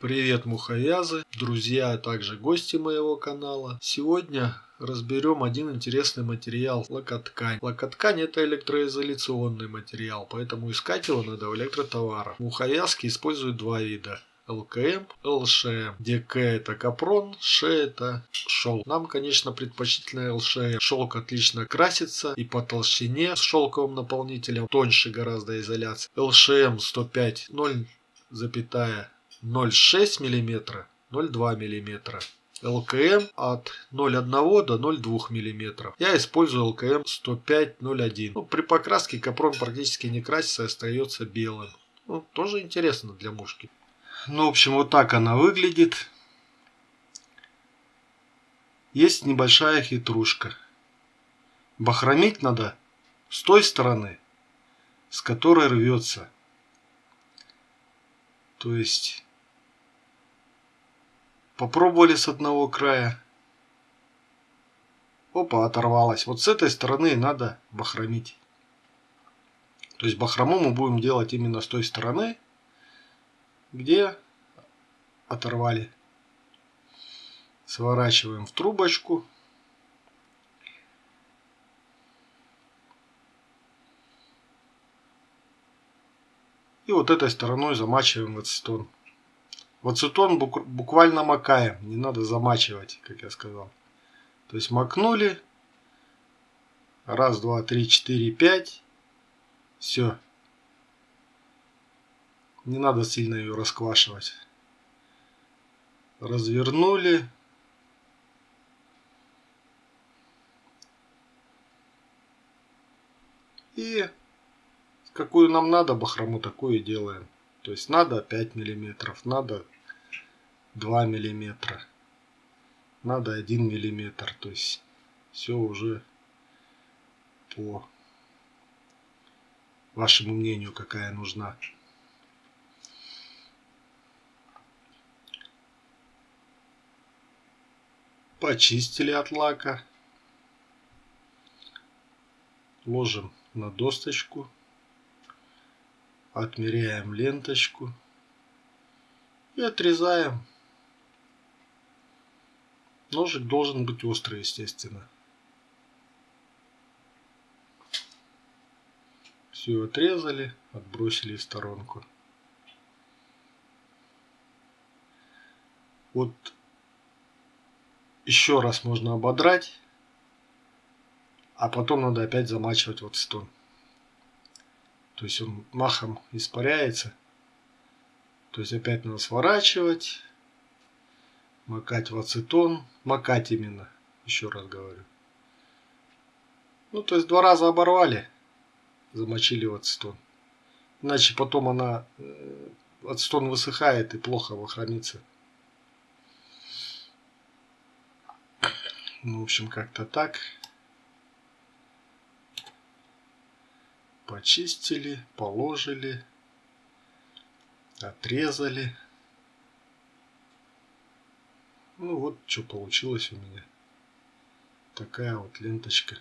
Привет, мухоязы, друзья, а также гости моего канала. Сегодня разберем один интересный материал – лакоткань. Лакоткань – это электроизоляционный материал, поэтому искать его надо в электротоварах. Мухоязки используют два вида ЛКМ, ЛШМ, где К это капрон, Ш это шелк. Нам, конечно, предпочтительно ЛШМ. Шелк отлично красится и по толщине с шелковым наполнителем тоньше гораздо изоляция. ЛШМ 105 0,0 0,6 мм, 0,2 мм. ЛКМ от 0,1 до 0,2 мм. Я использую ЛКМ 105.01. Ну, при покраске капрон практически не красится и остается белым. Ну, тоже интересно для мушки. Ну, в общем, вот так она выглядит. Есть небольшая хитрушка. Бахромить надо с той стороны, с которой рвется. То есть Попробовали с одного края. Опа, оторвалась. Вот с этой стороны надо бахромить. То есть бахрому мы будем делать именно с той стороны, где оторвали. Сворачиваем в трубочку. И вот этой стороной замачиваем в ацетон. В ацетон буквально макаем, не надо замачивать, как я сказал. То есть макнули. Раз, два, три, четыре, пять. Все. Не надо сильно ее расквашивать. Развернули. И какую нам надо бахрому, такую делаем. То есть надо 5 миллиметров, надо 2 миллиметра, надо 1 миллиметр. То есть все уже по вашему мнению, какая нужна. Почистили от лака. Ложим на досточку отмеряем ленточку и отрезаем. Ножик должен быть острый, естественно. Все отрезали, отбросили в сторонку. Вот еще раз можно ободрать, а потом надо опять замачивать вот стон. То есть он махом испаряется. То есть опять надо сворачивать, макать в ацетон, макать именно, еще раз говорю. Ну, то есть два раза оборвали, замочили в ацетон. Иначе потом она, э, ацетон высыхает и плохо хранится. Ну, в общем, как-то так. Почистили, положили, отрезали. Ну вот, что получилось у меня. Такая вот ленточка.